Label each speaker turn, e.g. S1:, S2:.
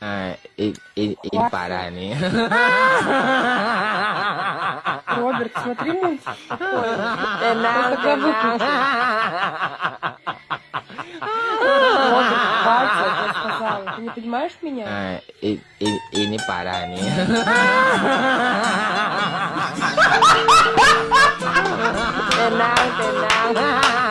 S1: А, и, и, и Парами.
S2: Роберт, смотри мультик Роберт, хватит, я сказала. Ты не понимаешь меня?
S1: А, и, и, и не парами. пора не. Tenang, tenang.